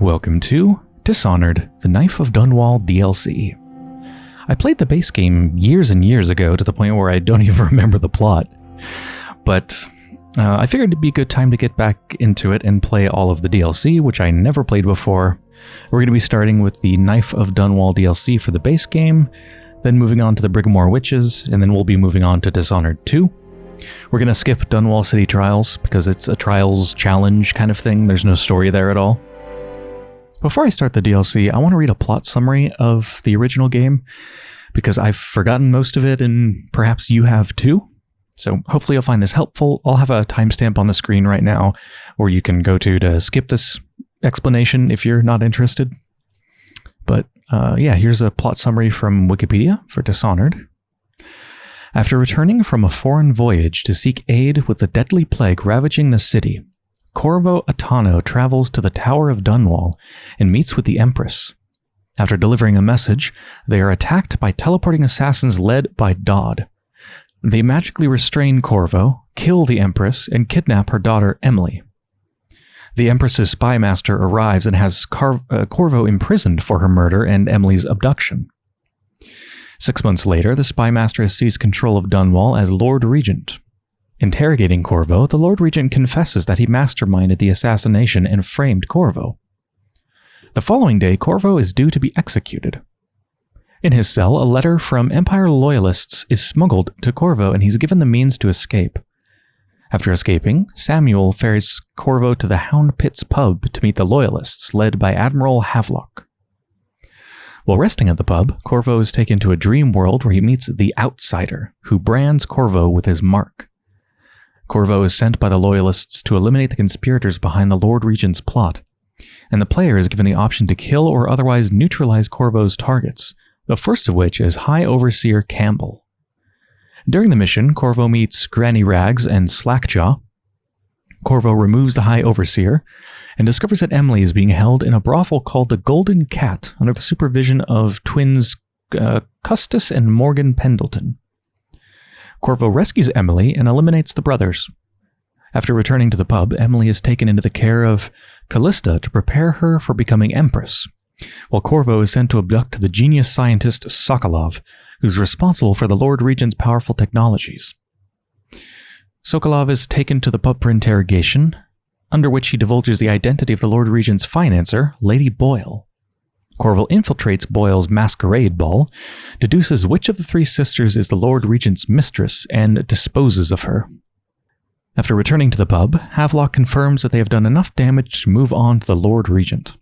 Welcome to Dishonored, the Knife of Dunwall DLC. I played the base game years and years ago to the point where I don't even remember the plot. But uh, I figured it'd be a good time to get back into it and play all of the DLC, which I never played before. We're going to be starting with the Knife of Dunwall DLC for the base game, then moving on to the Brigmore Witches, and then we'll be moving on to Dishonored 2. We're going to skip Dunwall City Trials because it's a Trials challenge kind of thing. There's no story there at all. Before I start the DLC, I want to read a plot summary of the original game because I've forgotten most of it and perhaps you have too. So hopefully you'll find this helpful. I'll have a timestamp on the screen right now where you can go to to skip this explanation if you're not interested. But uh, yeah, here's a plot summary from Wikipedia for Dishonored. After returning from a foreign voyage to seek aid with the deadly plague ravaging the city, Corvo Attano travels to the Tower of Dunwall and meets with the Empress. After delivering a message, they are attacked by teleporting assassins led by Dodd. They magically restrain Corvo, kill the Empress, and kidnap her daughter Emily. The Empress's spy master arrives and has Car uh, Corvo imprisoned for her murder and Emily's abduction. Six months later, the spy master has seized control of Dunwall as Lord Regent. Interrogating Corvo, the Lord Regent confesses that he masterminded the assassination and framed Corvo. The following day, Corvo is due to be executed. In his cell, a letter from Empire loyalists is smuggled to Corvo and he's given the means to escape. After escaping, Samuel ferries Corvo to the Hound Pits pub to meet the loyalists, led by Admiral Havelock. While resting at the pub, Corvo is taken to a dream world where he meets the Outsider, who brands Corvo with his mark. Corvo is sent by the Loyalists to eliminate the conspirators behind the Lord Regent's plot, and the player is given the option to kill or otherwise neutralize Corvo's targets, the first of which is High Overseer Campbell. During the mission, Corvo meets Granny Rags and Slackjaw. Corvo removes the High Overseer and discovers that Emily is being held in a brothel called the Golden Cat under the supervision of twins uh, Custis and Morgan Pendleton. Corvo rescues Emily and eliminates the brothers. After returning to the pub, Emily is taken into the care of Callista to prepare her for becoming Empress, while Corvo is sent to abduct the genius scientist Sokolov, who's responsible for the Lord Regent's powerful technologies. Sokolov is taken to the pub for interrogation, under which he divulges the identity of the Lord Regent's financer, Lady Boyle. Corvo infiltrates Boyle's masquerade ball, deduces which of the three sisters is the Lord Regent's mistress, and disposes of her. After returning to the pub, Havelock confirms that they have done enough damage to move on to the Lord Regent.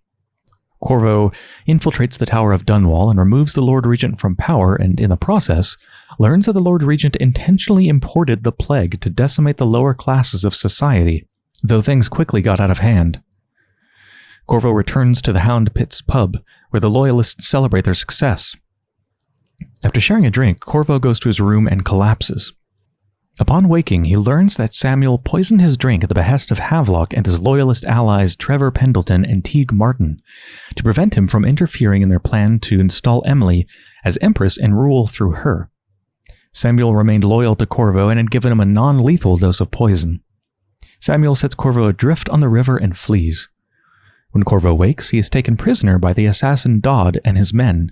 Corvo infiltrates the Tower of Dunwall and removes the Lord Regent from power and, in the process, learns that the Lord Regent intentionally imported the plague to decimate the lower classes of society, though things quickly got out of hand. Corvo returns to the Hound Pits pub, where the Loyalists celebrate their success. After sharing a drink, Corvo goes to his room and collapses. Upon waking, he learns that Samuel poisoned his drink at the behest of Havelock and his Loyalist allies Trevor Pendleton and Teague Martin to prevent him from interfering in their plan to install Emily as Empress and rule through her. Samuel remained loyal to Corvo and had given him a non-lethal dose of poison. Samuel sets Corvo adrift on the river and flees. When Corvo wakes, he is taken prisoner by the assassin Dodd and his men,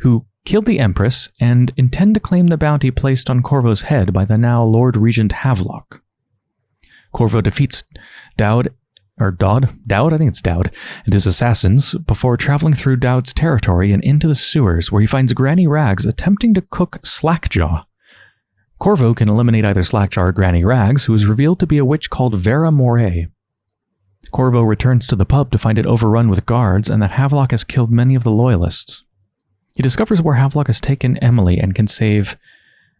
who killed the Empress and intend to claim the bounty placed on Corvo's head by the now Lord Regent Havelock. Corvo defeats Dowd, or Dodd, Dowd, I think it's Dowd, and his assassins before traveling through Dowd's territory and into the sewers where he finds Granny Rags attempting to cook Slackjaw. Corvo can eliminate either Slackjaw or Granny Rags, who is revealed to be a witch called Vera Moray. Corvo returns to the pub to find it overrun with guards and that Havelock has killed many of the loyalists. He discovers where Havelock has taken Emily and can save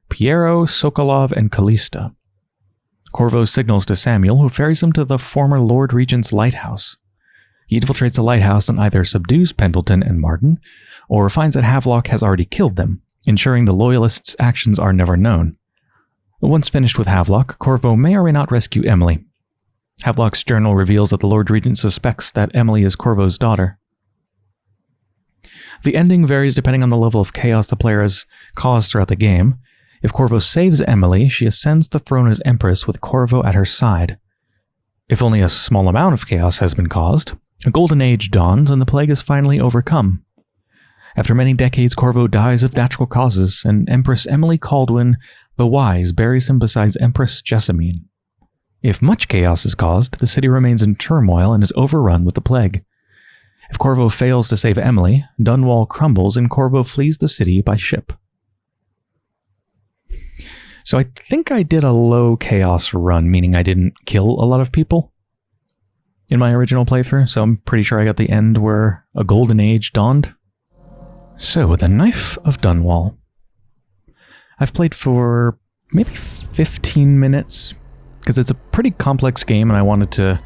Piero, Sokolov, and Callista. Corvo signals to Samuel, who ferries him to the former Lord Regent's lighthouse. He infiltrates the lighthouse and either subdues Pendleton and Martin, or finds that Havelock has already killed them, ensuring the Loyalists' actions are never known. Once finished with Havelock, Corvo may or may not rescue Emily, Havelock's journal reveals that the Lord Regent suspects that Emily is Corvo's daughter. The ending varies depending on the level of chaos the player has caused throughout the game. If Corvo saves Emily, she ascends the throne as Empress with Corvo at her side. If only a small amount of chaos has been caused, A golden age dawns and the plague is finally overcome. After many decades, Corvo dies of natural causes, and Empress Emily Kaldwin the Wise buries him beside Empress Jessamine. If much chaos is caused, the city remains in turmoil and is overrun with the plague. If Corvo fails to save Emily, Dunwall crumbles and Corvo flees the city by ship. So I think I did a low chaos run, meaning I didn't kill a lot of people in my original playthrough, so I'm pretty sure I got the end where a golden age dawned. So, with the Knife of Dunwall. I've played for maybe 15 minutes, because it's a pretty complex game and I wanted to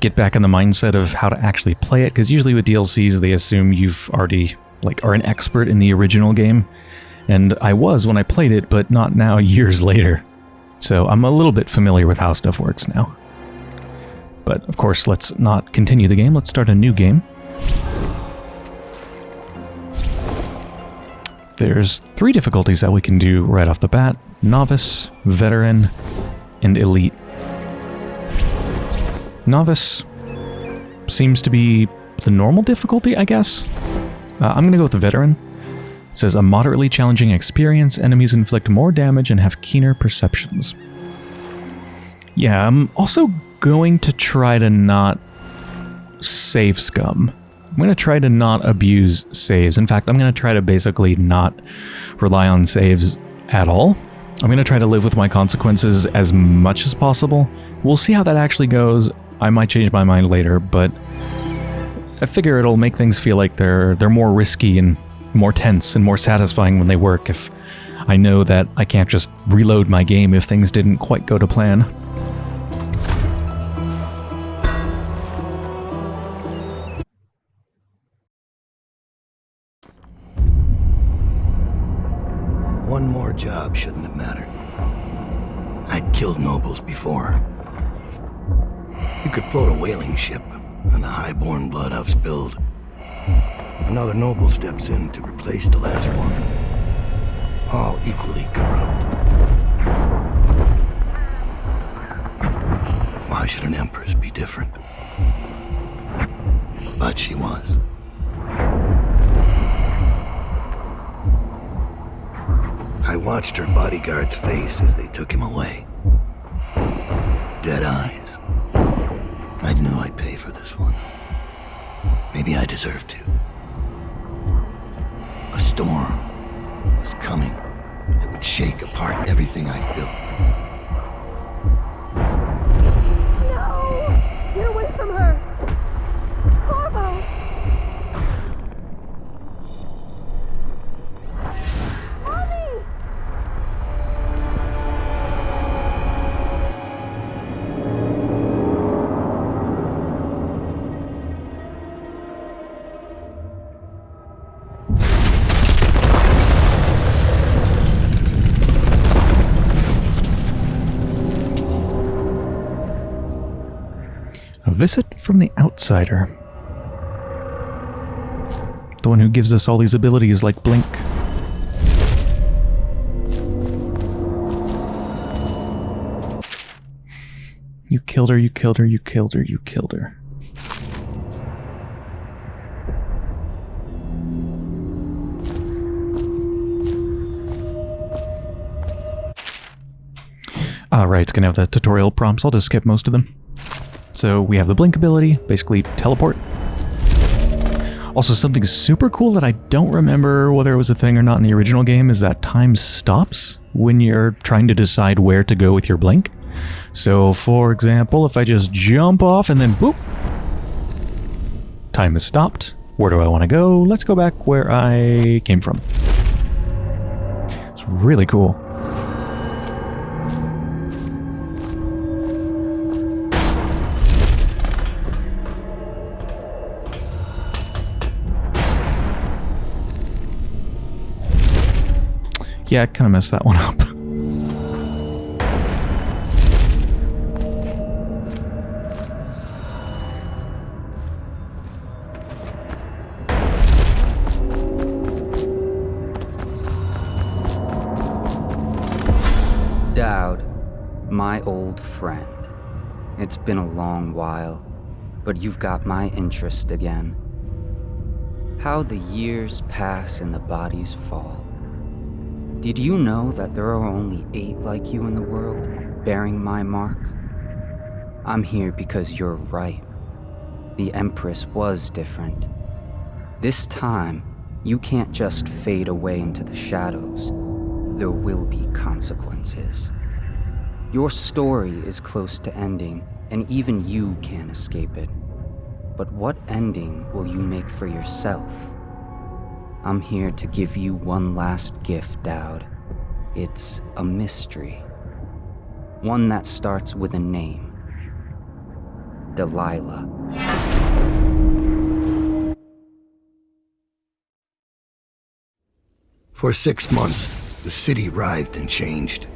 get back in the mindset of how to actually play it, because usually with DLCs they assume you've already, like, are an expert in the original game, and I was when I played it, but not now years later. So I'm a little bit familiar with how stuff works now. But of course, let's not continue the game, let's start a new game. There's three difficulties that we can do right off the bat. Novice, Veteran, and Elite. Novice seems to be the normal difficulty, I guess. Uh, I'm going to go with the Veteran. It says a moderately challenging experience, enemies inflict more damage and have keener perceptions. Yeah, I'm also going to try to not save scum. I'm going to try to not abuse saves. In fact, I'm going to try to basically not rely on saves at all. I'm going to try to live with my consequences as much as possible. We'll see how that actually goes. I might change my mind later, but I figure it'll make things feel like they're they're more risky and more tense and more satisfying when they work if I know that I can't just reload my game if things didn't quite go to plan. Job shouldn't have mattered. I'd killed nobles before. You could float a whaling ship, and the high-born blood I've spilled Another noble steps in to replace the last one. All equally corrupt. Why should an empress be different? But she was. I watched her bodyguard's face as they took him away. Dead eyes. I knew I'd pay for this one. Maybe I deserved to. A storm was coming that would shake apart everything I'd built. Visit from the outsider. The one who gives us all these abilities like Blink. You killed her, you killed her, you killed her, you killed her. Alright, it's gonna have the tutorial prompts. I'll just skip most of them. So we have the blink ability, basically teleport. Also, something super cool that I don't remember whether it was a thing or not in the original game is that time stops when you're trying to decide where to go with your blink. So, for example, if I just jump off and then boop, time is stopped. Where do I want to go? Let's go back where I came from. It's really cool. Yeah, I kind of messed that one up. Dowd, my old friend. It's been a long while, but you've got my interest again. How the years pass and the bodies fall. Did you know that there are only eight like you in the world, bearing my mark? I'm here because you're right. The Empress was different. This time, you can't just fade away into the shadows. There will be consequences. Your story is close to ending, and even you can't escape it. But what ending will you make for yourself? I'm here to give you one last gift, Dowd. It's a mystery. One that starts with a name. Delilah. For six months, the city writhed and changed.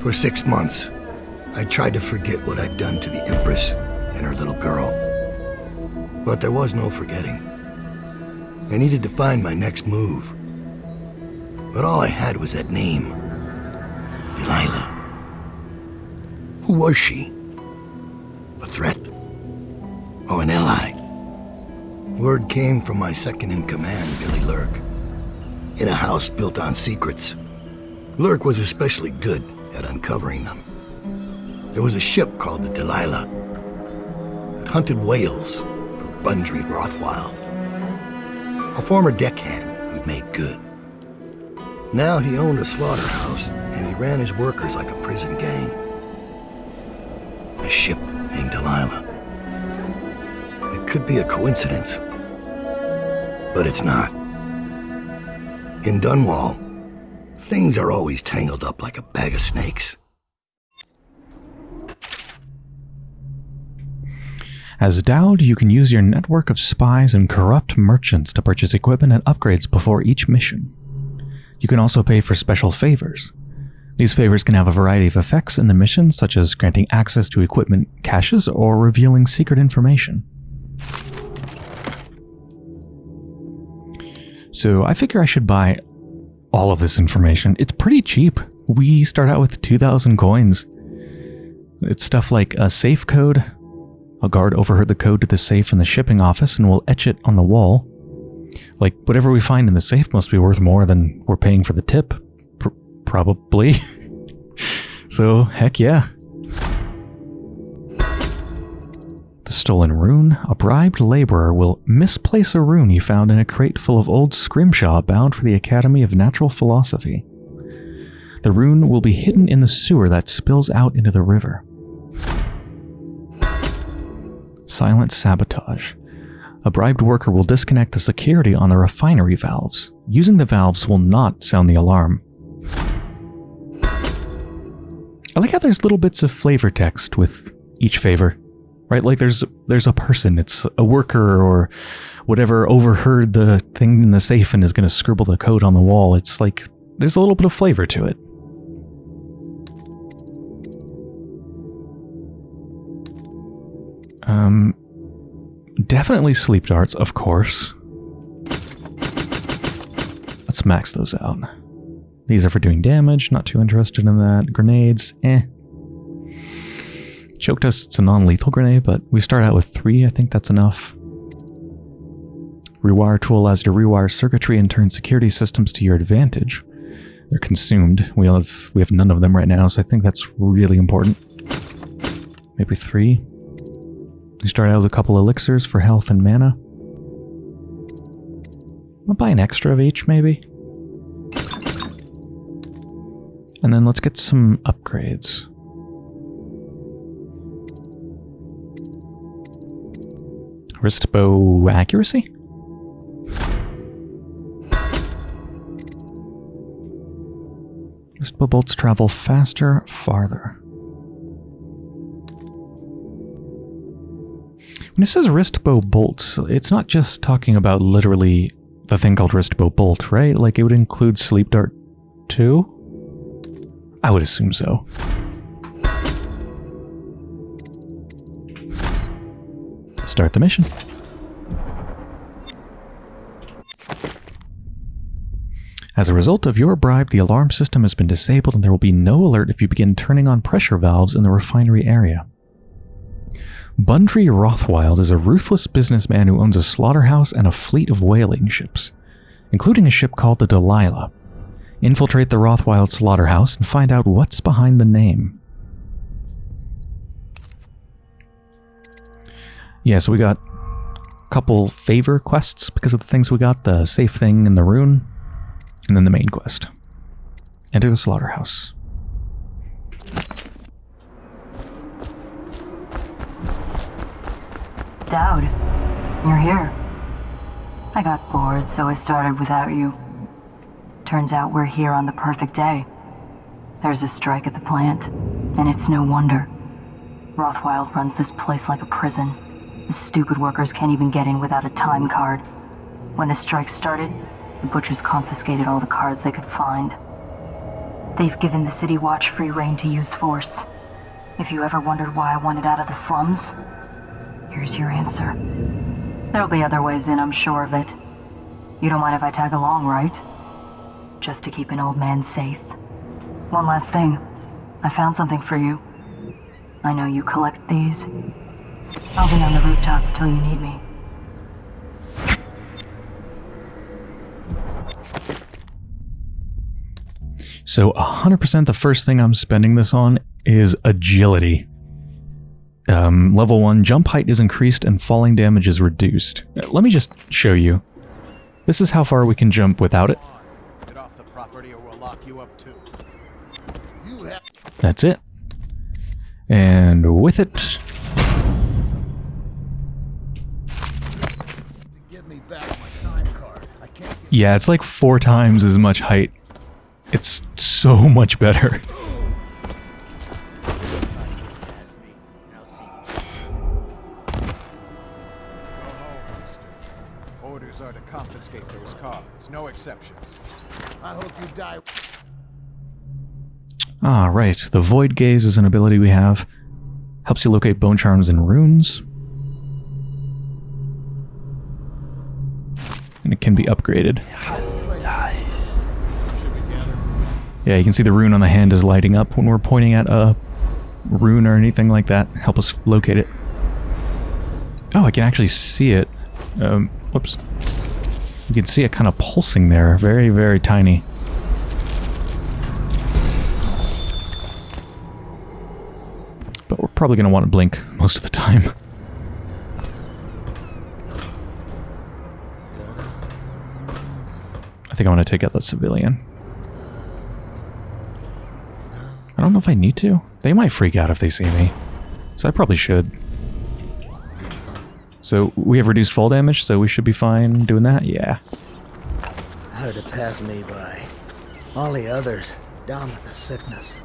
For six months, I tried to forget what I'd done to the Empress and her little girl. But there was no forgetting. I needed to find my next move. But all I had was that name. Delilah. Who was she? A threat? Or an ally? Word came from my second-in-command, Billy Lurk. In a house built on secrets. Lurk was especially good at uncovering them. There was a ship called the Delilah that hunted whales for Bundry Rothwild. A former deckhand who'd made good. Now he owned a slaughterhouse, and he ran his workers like a prison gang. A ship named Delilah. It could be a coincidence, but it's not. In Dunwall, things are always tangled up like a bag of snakes. As Dowd, you can use your network of spies and corrupt merchants to purchase equipment and upgrades before each mission. You can also pay for special favors. These favors can have a variety of effects in the mission, such as granting access to equipment caches or revealing secret information. So I figure I should buy all of this information. It's pretty cheap. We start out with 2,000 coins. It's stuff like a safe code. A guard overheard the code to the safe in the shipping office and will etch it on the wall. Like, whatever we find in the safe must be worth more than we're paying for the tip. Pr probably. so, heck yeah. The stolen rune. A bribed laborer will misplace a rune he found in a crate full of old scrimshaw bound for the Academy of Natural Philosophy. The rune will be hidden in the sewer that spills out into the river. Silent sabotage. A bribed worker will disconnect the security on the refinery valves. Using the valves will not sound the alarm. I like how there's little bits of flavor text with each favor. Right? Like there's there's a person, it's a worker or whatever overheard the thing in the safe and is going to scribble the code on the wall. It's like there's a little bit of flavor to it. Um, definitely sleep darts, of course. Let's max those out. These are for doing damage, not too interested in that. Grenades, eh. Choke dust, it's a non-lethal grenade, but we start out with three, I think that's enough. Rewire tool allows you to rewire circuitry and turn security systems to your advantage. They're consumed. We have we have none of them right now, so I think that's really important. Maybe three. We start out with a couple elixirs for health and mana. I'll buy an extra of each, maybe. And then let's get some upgrades. Wrist bow accuracy? Wrist bow bolts travel faster, farther. When it says wrist bow bolts, it's not just talking about literally the thing called wrist bow bolt, right? Like it would include sleep dart too? I would assume so. Start the mission. As a result of your bribe, the alarm system has been disabled and there will be no alert if you begin turning on pressure valves in the refinery area. Bundry Rothwild is a ruthless businessman who owns a slaughterhouse and a fleet of whaling ships, including a ship called the Delilah. Infiltrate the Rothwild slaughterhouse and find out what's behind the name. Yeah, so we got a couple favor quests because of the things we got the safe thing and the rune, and then the main quest. Enter the slaughterhouse. Dowd, you're here. I got bored, so I started without you. Turns out we're here on the perfect day. There's a strike at the plant, and it's no wonder. Rothwild runs this place like a prison. The stupid workers can't even get in without a time card. When the strike started, the butchers confiscated all the cards they could find. They've given the City Watch free reign to use force. If you ever wondered why I wanted out of the slums, here's your answer. There'll be other ways in, I'm sure of it. You don't mind if I tag along, right? Just to keep an old man safe. One last thing. I found something for you. I know you collect these. I'll be on the rooftops till you need me. So 100% the first thing I'm spending this on is agility. Um, level 1, jump height is increased and falling damage is reduced. Uh, Let me just show you. This is how far we can jump without it. Get off the property or we'll lock you up too. You have That's it. And with it, to give me back my time card. I can't get yeah, it's like four times as much height. It's so much better. The Void Gaze is an ability we have. Helps you locate bone charms and runes. And it can be upgraded. Yeah, you can see the rune on the hand is lighting up when we're pointing at a rune or anything like that. Help us locate it. Oh, I can actually see it. Um, whoops. You can see it kind of pulsing there. Very, very tiny. Probably going to want to blink most of the time. I think I want to take out that civilian. I don't know if I need to. They might freak out if they see me. So I probably should. So we have reduced fall damage, so we should be fine doing that? Yeah. Hard to pass me by. All the others, down with the sickness.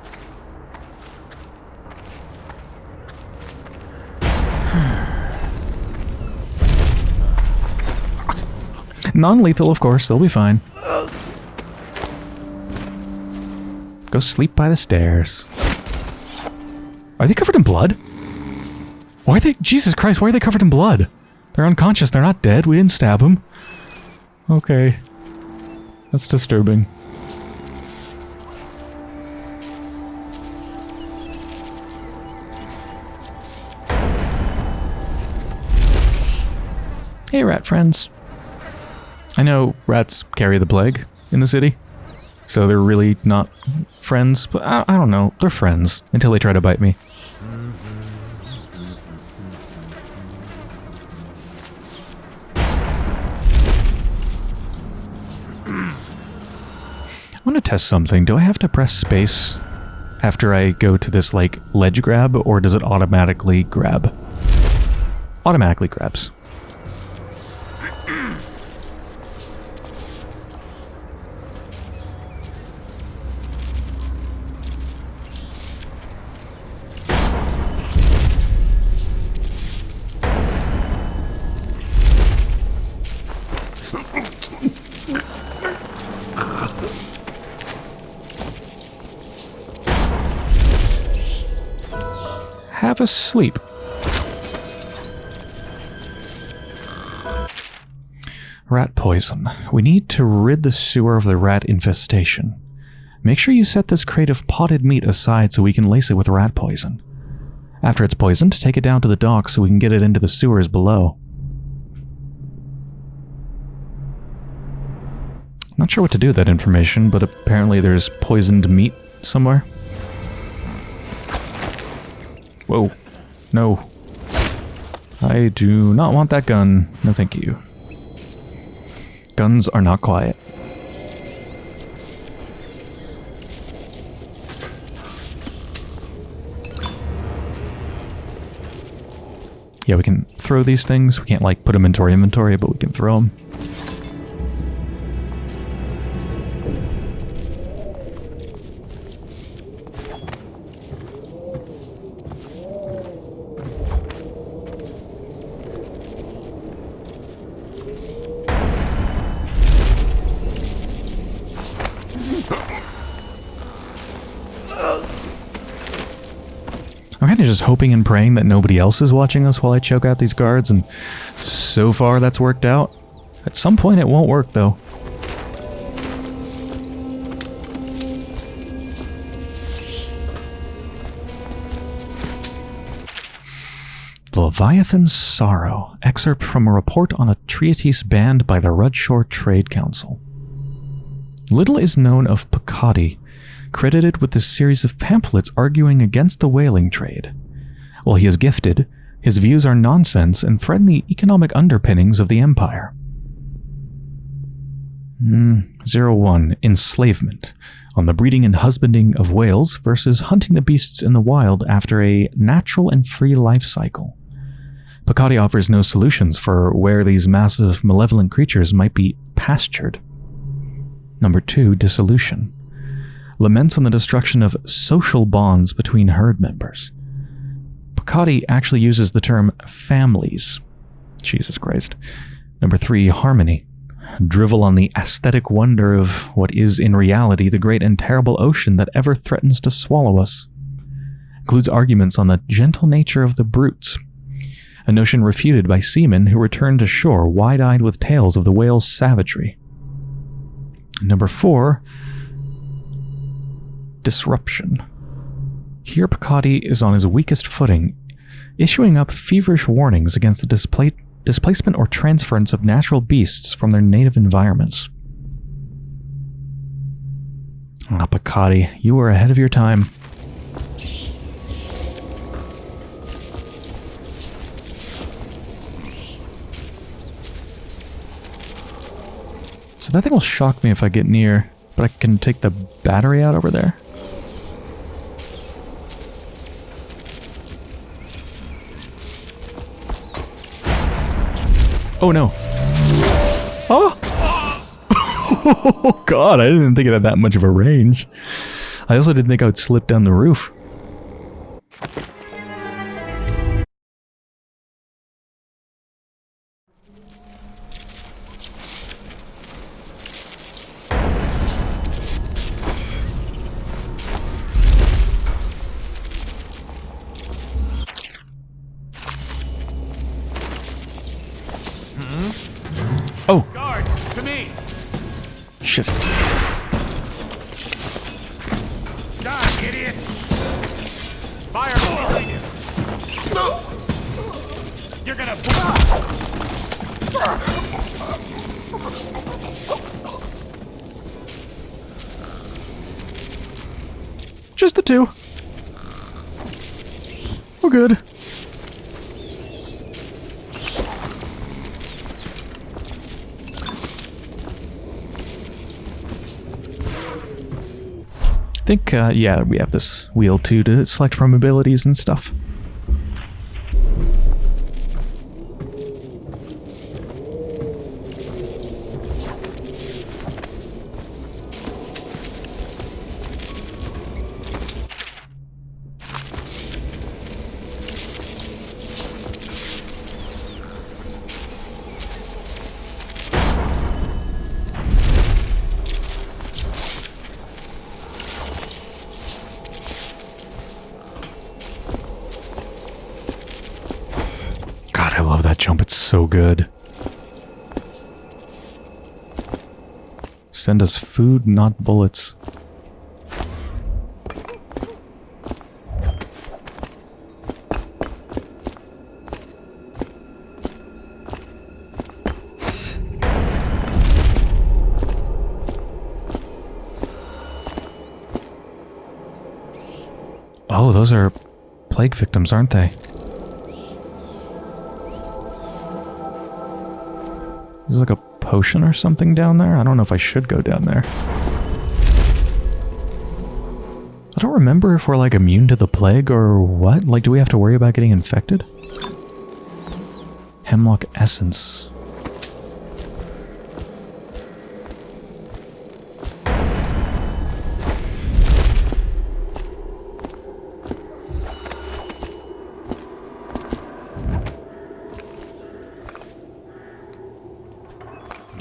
Non-lethal, of course. They'll be fine. Go sleep by the stairs. Are they covered in blood? Why are they... Jesus Christ, why are they covered in blood? They're unconscious. They're not dead. We didn't stab them. Okay. That's disturbing. Hey, rat friends. I know rats carry the plague in the city, so they're really not friends, but I, I don't know. They're friends until they try to bite me. I want to test something. Do I have to press space after I go to this, like, ledge grab, or does it automatically grab? Automatically grabs. Sleep. Rat poison. We need to rid the sewer of the rat infestation. Make sure you set this crate of potted meat aside so we can lace it with rat poison. After it's poisoned, take it down to the dock so we can get it into the sewers below. Not sure what to do with that information, but apparently there's poisoned meat somewhere. Whoa. No. I do not want that gun. No thank you. Guns are not quiet. Yeah, we can throw these things. We can't, like, put them into our inventory, but we can throw them. Hoping and praying that nobody else is watching us while I choke out these guards, and so far that's worked out. At some point it won't work, though. Leviathan's Sorrow, excerpt from a report on a treatise banned by the Rudshore Trade Council. Little is known of Pacati, credited with a series of pamphlets arguing against the whaling trade. While he is gifted, his views are nonsense and threaten the economic underpinnings of the empire. Mm, Zero One Enslavement on the breeding and husbanding of whales versus hunting the beasts in the wild after a natural and free life cycle. Picati offers no solutions for where these massive malevolent creatures might be pastured. Number 2 Dissolution laments on the destruction of social bonds between herd members. Picati actually uses the term families. Jesus Christ. Number 3 Harmony drivel on the aesthetic wonder of what is in reality the great and terrible ocean that ever threatens to swallow us. Includes arguments on the gentle nature of the brutes, a notion refuted by seamen who returned to shore wide-eyed with tales of the whale's savagery. Number 4 Disruption. Here Picati is on his weakest footing, issuing up feverish warnings against the displacement or transference of natural beasts from their native environments. Ah, Picati, you were ahead of your time. So that thing will shock me if I get near, but I can take the battery out over there. Oh no. Oh! oh god, I didn't think it had that much of a range. I also didn't think I would slip down the roof. Oh, Guards, to me! shit. Die, idiot! Fire behind you! You're gonna... Just the two. We're good. Think, uh, yeah, we have this wheel too to select from abilities and stuff. Send us food, not bullets. Oh, those are plague victims, aren't they? Potion or something down there. I don't know if I should go down there. I don't remember if we're like immune to the plague or what. Like, do we have to worry about getting infected? Hemlock essence.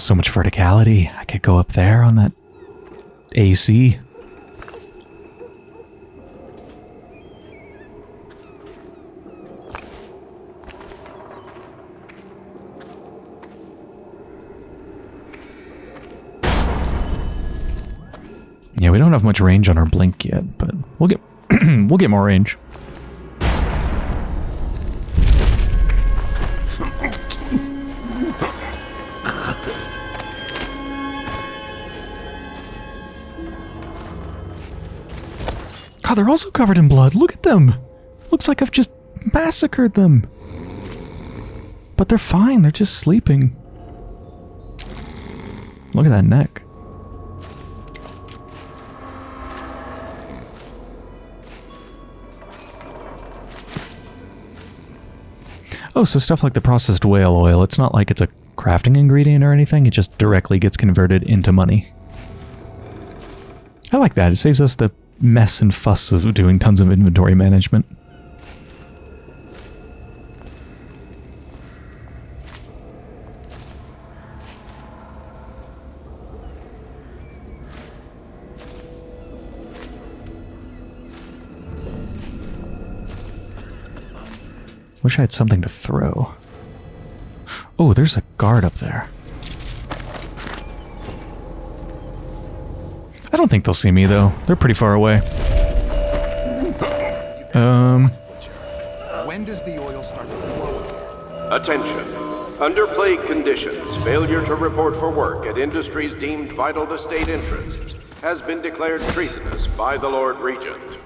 So much verticality. I could go up there on that AC. Yeah, we don't have much range on our blink yet, but we'll get we'll get more range. God, they're also covered in blood. Look at them. Looks like I've just massacred them. But they're fine. They're just sleeping. Look at that neck. Oh, so stuff like the processed whale oil, it's not like it's a crafting ingredient or anything, it just directly gets converted into money. I like that. It saves us the mess and fuss of doing tons of inventory management. Wish I had something to throw. Oh, there's a guard up there. I don't think they'll see me, though. They're pretty far away. Um... When does the oil start to flow? Attention. Under plague conditions, failure to report for work at industries deemed vital to state interests has been declared treasonous by the Lord Regent.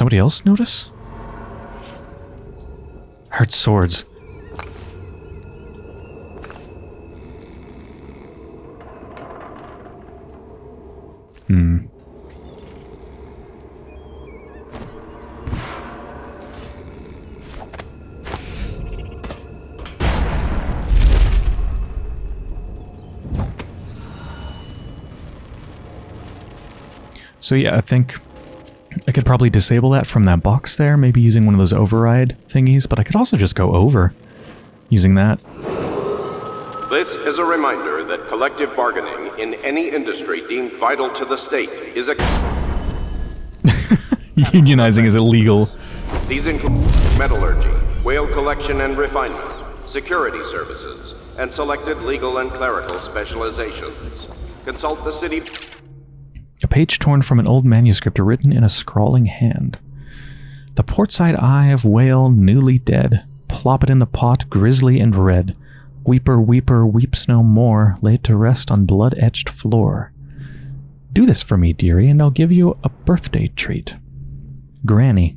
Somebody else notice? Heard swords. Hmm. So yeah, I think I could probably disable that from that box there, maybe using one of those override thingies, but I could also just go over using that. This is a reminder that collective bargaining in any industry deemed vital to the state is a. Unionizing is illegal. These include metallurgy, whale collection and refinement, security services, and selected legal and clerical specializations. Consult the city. A page torn from an old manuscript written in a scrawling hand. The portside eye of whale newly dead. Plop it in the pot, grisly and red. Weeper, weeper, weeps no more, laid to rest on blood-etched floor. Do this for me, dearie, and I'll give you a birthday treat. Granny.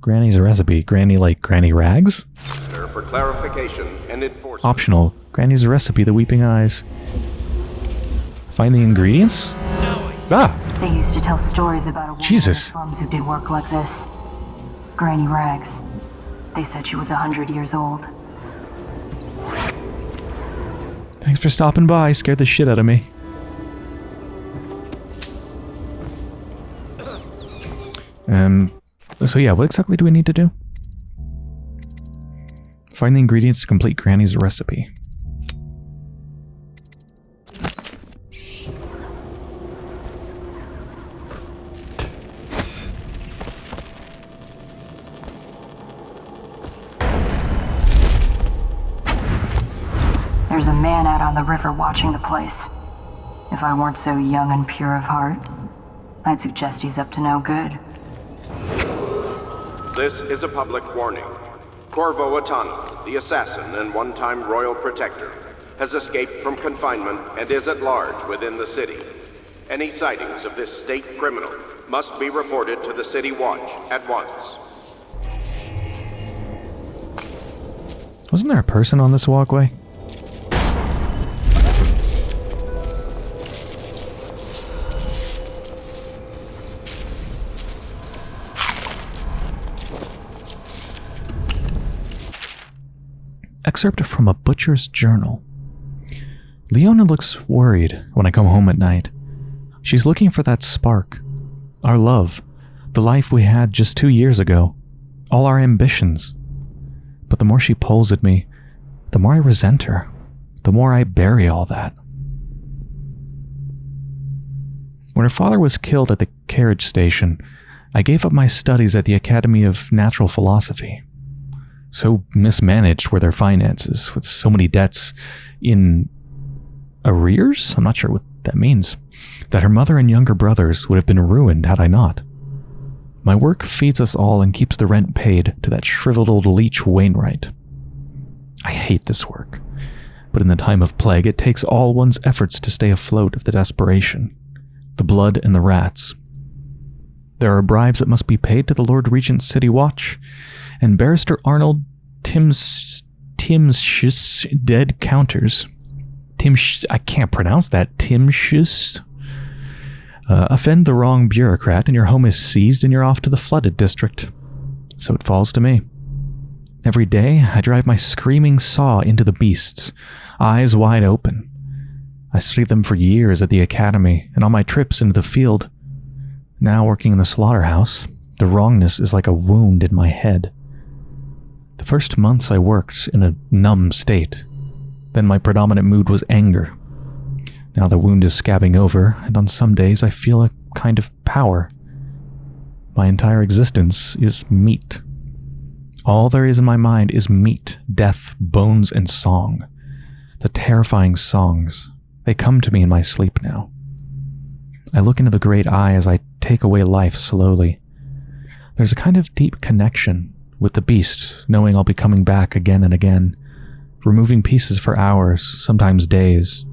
Granny's a recipe. Granny like Granny Rags? For clarification and enforcement. Optional. Granny's a recipe, the weeping eyes. Find the ingredients? Ah! They used to tell stories about a woman Jesus. in slums who did work like this. Granny Rags. They said she was a hundred years old. Thanks for stopping by. Scared the shit out of me. Um, so yeah, what exactly do we need to do? Find the ingredients to complete Granny's recipe. Man out on the river watching the place. If I weren't so young and pure of heart, I'd suggest he's up to no good. This is a public warning. Corvo Attano, the assassin and one-time royal protector, has escaped from confinement and is at large within the city. Any sightings of this state criminal must be reported to the City Watch at once. Wasn't there a person on this walkway? Excerpt from a butcher's journal. Leona looks worried when I come home at night. She's looking for that spark, our love, the life we had just two years ago, all our ambitions. But the more she pulls at me, the more I resent her, the more I bury all that. When her father was killed at the carriage station, I gave up my studies at the Academy of Natural Philosophy. So mismanaged were their finances, with so many debts in arrears? I'm not sure what that means. That her mother and younger brothers would have been ruined had I not. My work feeds us all and keeps the rent paid to that shriveled old leech Wainwright. I hate this work, but in the time of plague, it takes all one's efforts to stay afloat of the desperation, the blood and the rats. There are bribes that must be paid to the Lord Regent's City Watch, and Barrister Arnold Tim's Tim's dead counters. Tim, I can't pronounce that. Timshus. Uh, offend the wrong bureaucrat, and your home is seized, and you're off to the flooded district. So it falls to me. Every day, I drive my screaming saw into the beasts, eyes wide open. I studied them for years at the academy and on my trips into the field. Now, working in the slaughterhouse, the wrongness is like a wound in my head. The first months I worked in a numb state. Then my predominant mood was anger. Now the wound is scabbing over, and on some days I feel a kind of power. My entire existence is meat. All there is in my mind is meat, death, bones, and song. The terrifying songs. They come to me in my sleep now. I look into the great eye as I take away life slowly. There's a kind of deep connection with the beast, knowing I'll be coming back again and again, removing pieces for hours, sometimes days.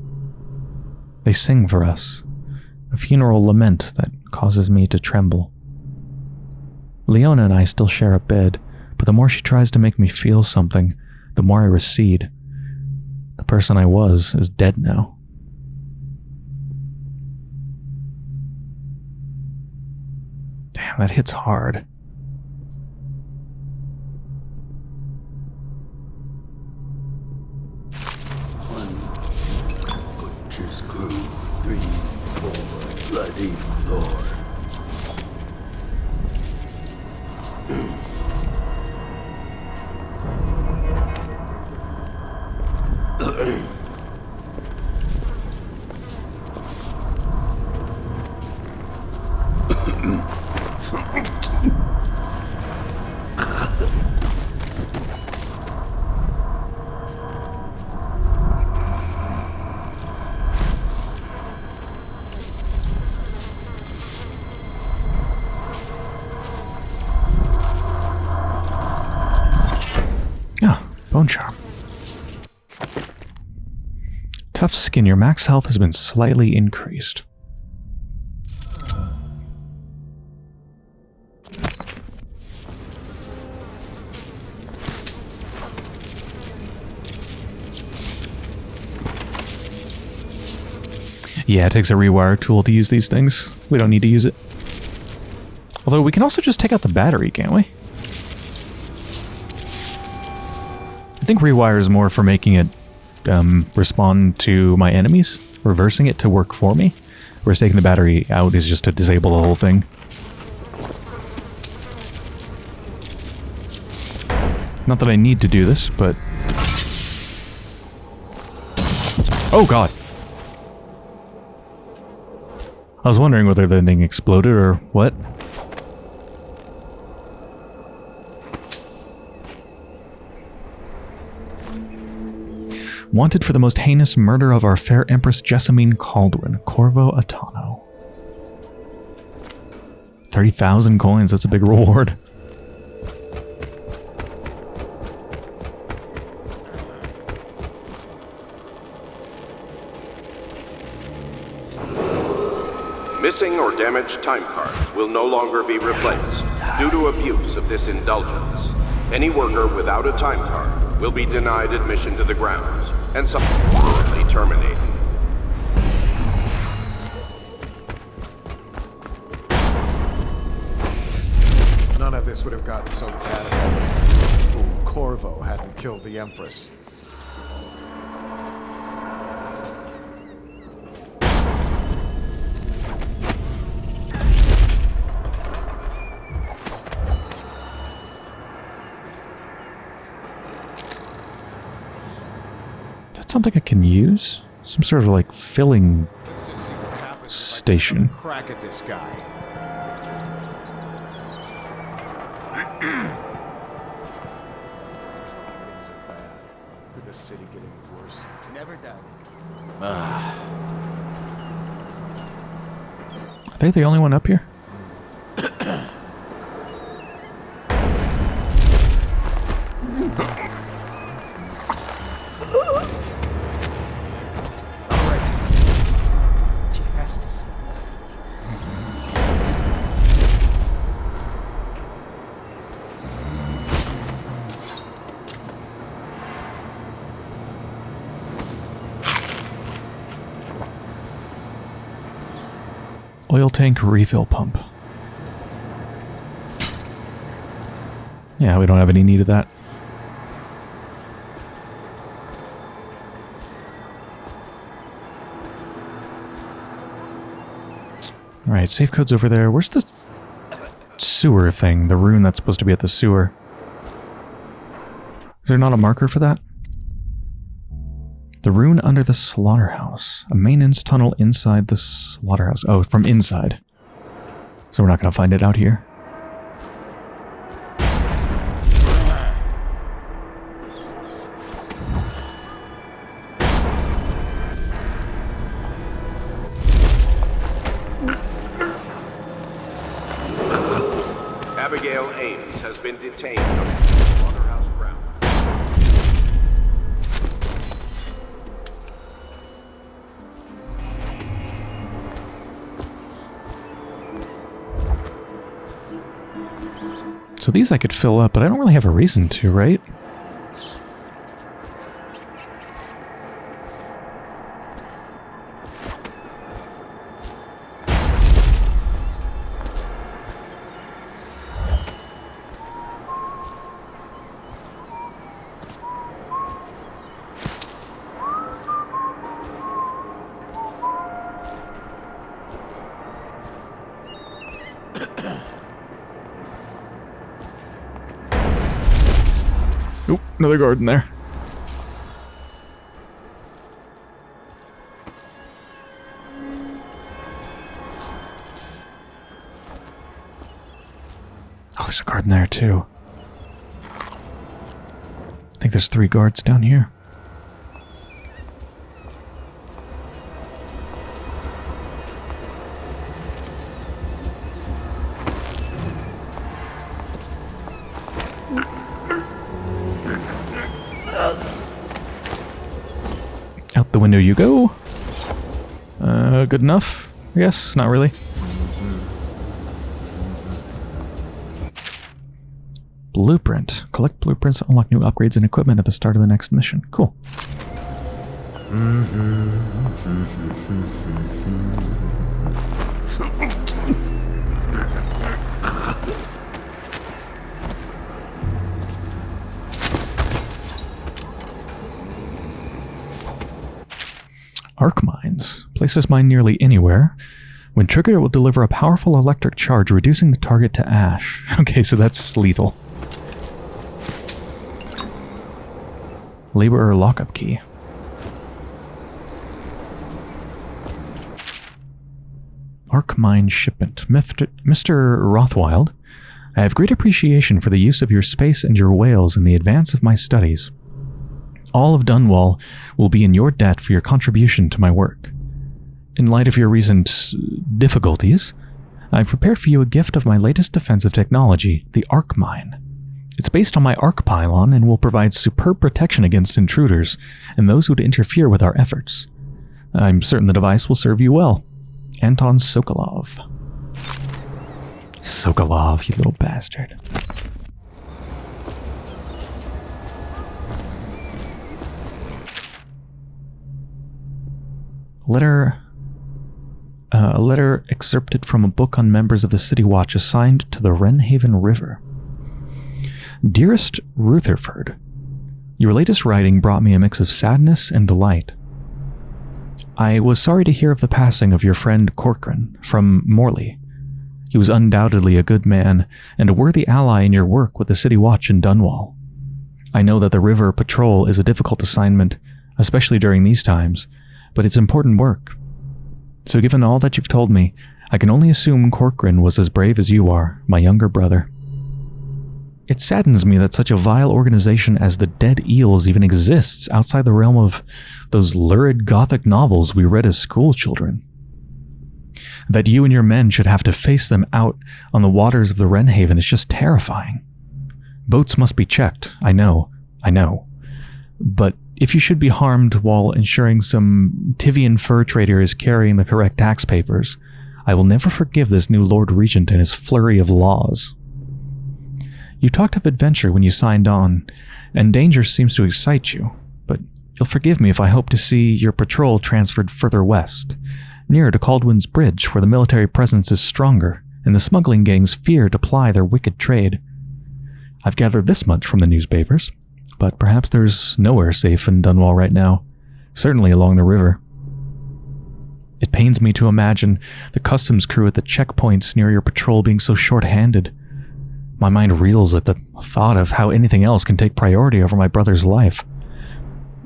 They sing for us, a funeral lament that causes me to tremble. Leona and I still share a bed, but the more she tries to make me feel something, the more I recede. The person I was is dead now. That hits hard. Butcher's crew, three, four, bloody. Skin, your max health has been slightly increased. Yeah, it takes a rewire tool to use these things. We don't need to use it. Although we can also just take out the battery, can't we? I think rewire is more for making it um, respond to my enemies, reversing it to work for me. Whereas taking the battery out is just to disable the whole thing. Not that I need to do this, but... Oh god! I was wondering whether the thing exploded or what. Wanted for the most heinous murder of our fair Empress Jessamine Kaldwin, Corvo Attano. 30,000 coins. That's a big reward. Missing or damaged time cards will no longer be replaced due to abuse of this indulgence. Any worker without a time card will be denied admission to the grounds and subsequently terminated. None of this would have gotten so bad if Corvo hadn't killed the Empress. That something I can use? Some sort of like filling Let's just see what happens if I can Station. have crack at this guy. Things are bad. Could the city get any worse? Never done. Ah. Are they the only one up here? Oil tank refill pump. Yeah, we don't have any need of that. Alright, safe code's over there. Where's the sewer thing? The rune that's supposed to be at the sewer. Is there not a marker for that? The rune under the slaughterhouse. A maintenance tunnel inside the slaughterhouse. Oh, from inside. So we're not going to find it out here. I could fill up, but I don't really have a reason to, right? Another garden there. Oh, there's a garden there too. I think there's three guards down here. Out the window you go. Uh, good enough? I guess. Not really. Blueprint. Collect blueprints to unlock new upgrades and equipment at the start of the next mission. Cool. Arc mines. Place this mine nearly anywhere. When triggered, it will deliver a powerful electric charge, reducing the target to ash. Okay, so that's lethal. Laborer lockup key. Arc mine shipment. Mr. Rothwild, I have great appreciation for the use of your space and your whales in the advance of my studies. All of Dunwall will be in your debt for your contribution to my work. In light of your recent difficulties, I've prepared for you a gift of my latest defensive technology, the Arc Mine. It's based on my Arc Pylon and will provide superb protection against intruders and those who would interfere with our efforts. I'm certain the device will serve you well. Anton Sokolov. Sokolov, you little bastard. Letter. Uh, a letter excerpted from a book on members of the City Watch assigned to the Wrenhaven River. Dearest Rutherford, your latest writing brought me a mix of sadness and delight. I was sorry to hear of the passing of your friend Corcoran from Morley. He was undoubtedly a good man and a worthy ally in your work with the City Watch in Dunwall. I know that the river patrol is a difficult assignment, especially during these times, but it's important work. So given all that you've told me, I can only assume Corcoran was as brave as you are, my younger brother. It saddens me that such a vile organization as the Dead Eels even exists outside the realm of those lurid gothic novels we read as schoolchildren. That you and your men should have to face them out on the waters of the Wrenhaven is just terrifying. Boats must be checked, I know, I know. But if you should be harmed while ensuring some Tyvian fur trader is carrying the correct tax papers, I will never forgive this new Lord Regent and his flurry of laws. You talked of adventure when you signed on, and danger seems to excite you, but you'll forgive me if I hope to see your patrol transferred further west, nearer to Kaldwin's Bridge, where the military presence is stronger, and the smuggling gangs fear to ply their wicked trade. I've gathered this much from the newspapers, but perhaps there's nowhere safe in Dunwall right now, certainly along the river. It pains me to imagine the customs crew at the checkpoints near your patrol being so short-handed. My mind reels at the thought of how anything else can take priority over my brother's life.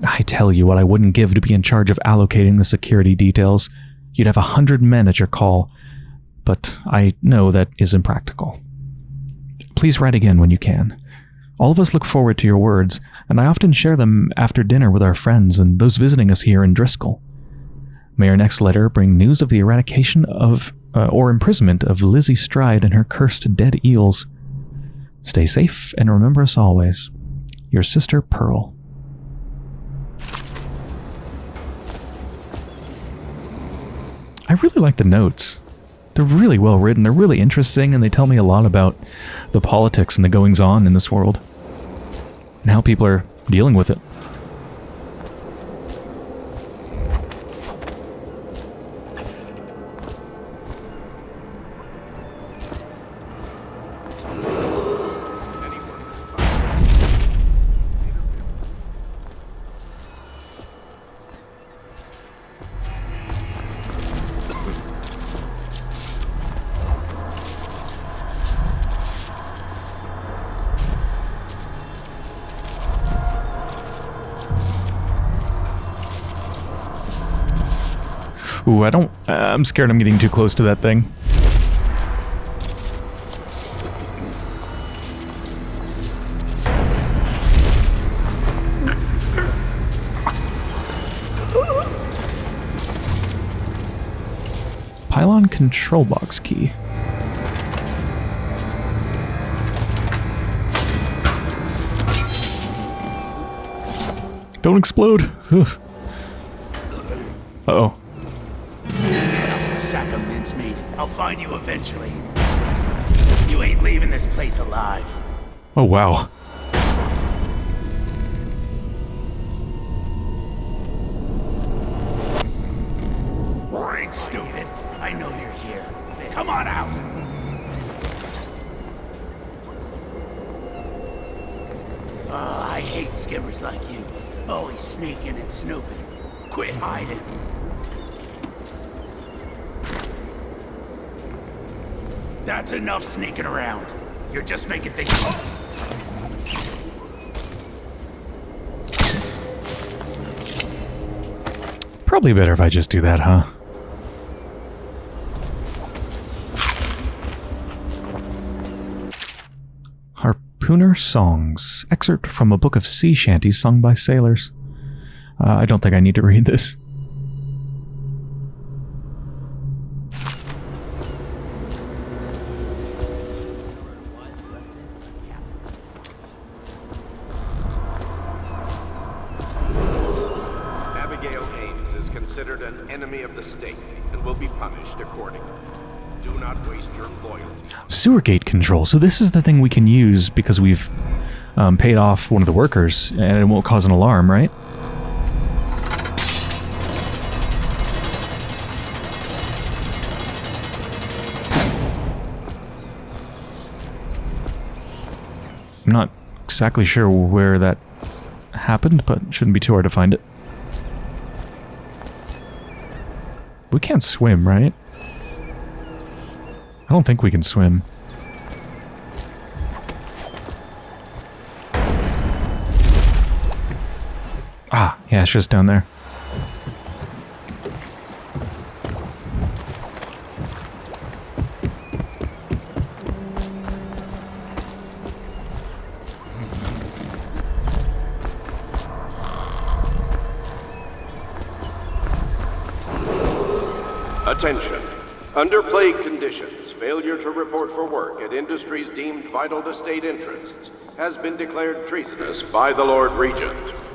I tell you what I wouldn't give to be in charge of allocating the security details. You'd have a hundred men at your call, but I know that is impractical. Please write again when you can. All of us look forward to your words, and I often share them after dinner with our friends and those visiting us here in Driscol. May our next letter bring news of the eradication of uh, or imprisonment of Lizzie Stride and her cursed dead eels. Stay safe and remember us always. Your sister Pearl. I really like the notes. They're really well written, they're really interesting, and they tell me a lot about the politics and the goings on in this world. And how people are dealing with it. Ooh, I don't... Uh, I'm scared I'm getting too close to that thing. Pylon control box key. Don't explode. Uh I'll find you eventually. You ain't leaving this place alive. Oh, wow. That's enough sneaking around. You're just making things... Probably better if I just do that, huh? Harpooner Songs. Excerpt from a book of sea shanties sung by sailors. Uh, I don't think I need to read this. considered an enemy of the state and will be punished accordingly. Do not waste your loyalty. Sewer gate control. So this is the thing we can use because we've um, paid off one of the workers and it won't cause an alarm, right? I'm not exactly sure where that happened, but shouldn't be too hard to find it. We can't swim, right? I don't think we can swim. Down there. Attention. Under plague conditions, failure to report for work at industries deemed vital to state interests has been declared treasonous by the Lord Regent.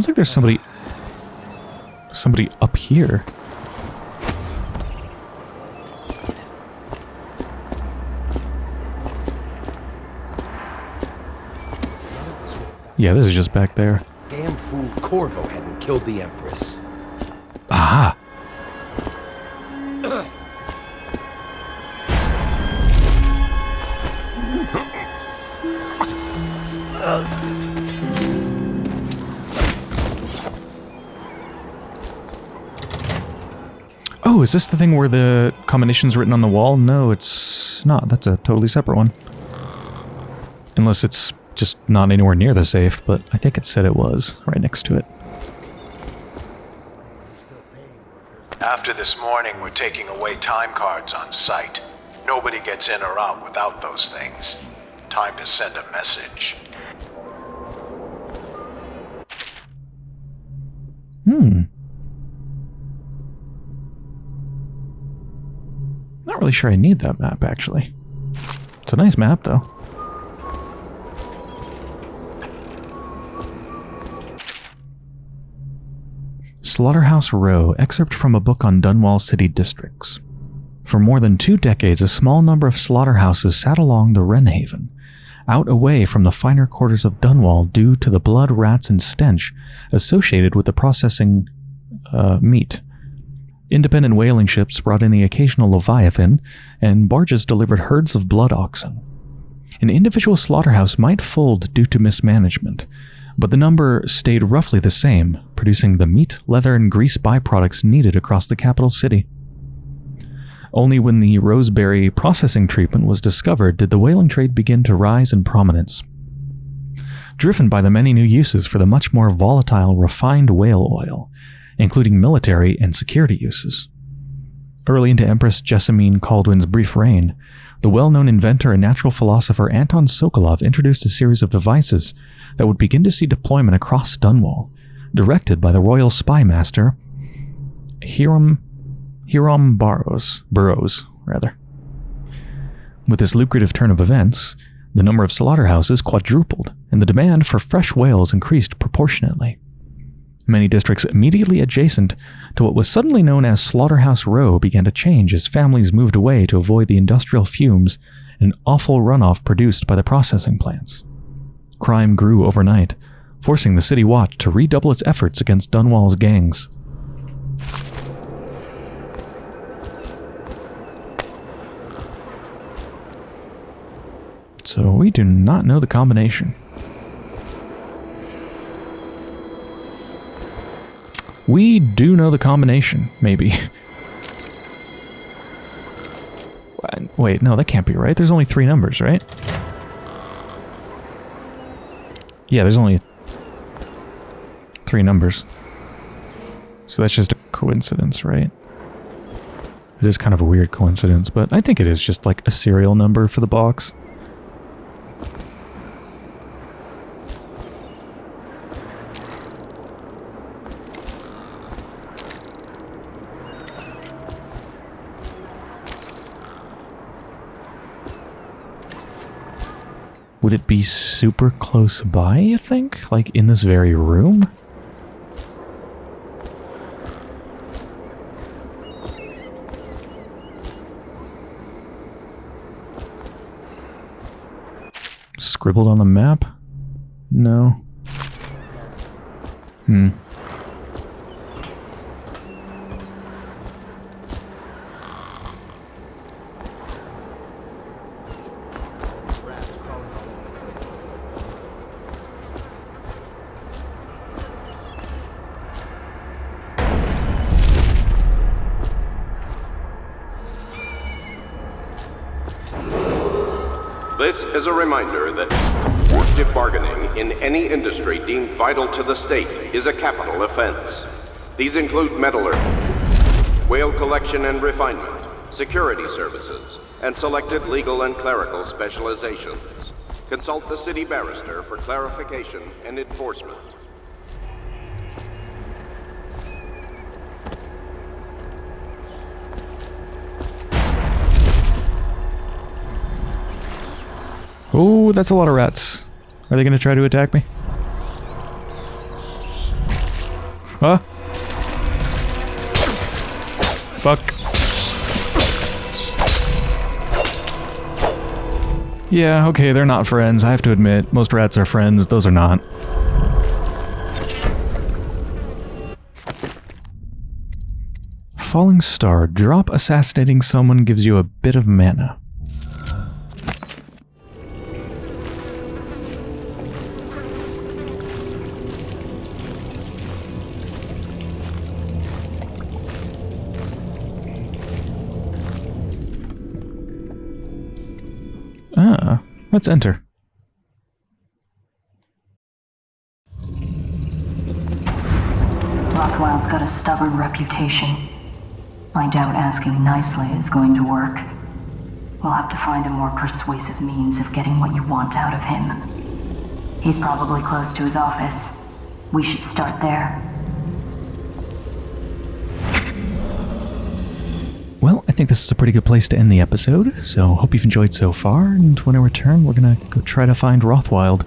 Sounds like there's somebody... Somebody up here. Yeah, this is just back there. Damn fool Corvo hadn't killed the Empress. Aha! Oh, is this the thing where the combination's written on the wall? No, it's not. That's a totally separate one. Unless it's just not anywhere near the safe, but I think it said it was right next to it. After this morning, we're taking away time cards on site. Nobody gets in or out without those things. Time to send a message. Hmm. Really sure I need that map, actually. It's a nice map, though. Slaughterhouse Row, excerpt from a book on Dunwall City districts. For more than two decades, a small number of slaughterhouses sat along the Wrenhaven, out away from the finer quarters of Dunwall due to the blood, rats, and stench associated with the processing uh, meat. Independent whaling ships brought in the occasional Leviathan, and barges delivered herds of blood oxen. An individual slaughterhouse might fold due to mismanagement, but the number stayed roughly the same, producing the meat, leather, and grease byproducts needed across the capital city. Only when the Roseberry processing treatment was discovered did the whaling trade begin to rise in prominence. Driven by the many new uses for the much more volatile refined whale oil, including military and security uses. Early into Empress Jessamine Kaldwin's brief reign, the well-known inventor and natural philosopher Anton Sokolov introduced a series of devices that would begin to see deployment across Dunwall, directed by the royal spy master Hiram Hiram Burrows, Burrows, rather. With this lucrative turn of events, the number of slaughterhouses quadrupled, and the demand for fresh whales increased proportionately. Many districts immediately adjacent to what was suddenly known as Slaughterhouse Row began to change as families moved away to avoid the industrial fumes and awful runoff produced by the processing plants. Crime grew overnight, forcing the City Watch to redouble its efforts against Dunwall's gangs. So we do not know the combination. We do know the combination, maybe. Wait, no, that can't be right. There's only three numbers, right? Yeah, there's only three numbers. So that's just a coincidence, right? It is kind of a weird coincidence, but I think it is just like a serial number for the box. Be super close by, you think? Like in this very room? Scribbled on the map? No. Hmm. Vital to the state is a capital offense. These include metallurgy, whale collection and refinement, security services, and selected legal and clerical specializations. Consult the city barrister for clarification and enforcement. Oh, that's a lot of rats. Are they going to try to attack me? Huh? Fuck. Yeah, okay, they're not friends. I have to admit, most rats are friends. Those are not. Falling Star. Drop assassinating someone gives you a bit of mana. Let's enter. Rothwild's got a stubborn reputation. I doubt asking nicely is going to work. We'll have to find a more persuasive means of getting what you want out of him. He's probably close to his office. We should start there. Well, I think this is a pretty good place to end the episode, so hope you've enjoyed so far, and when I return, we're gonna go try to find Rothwild.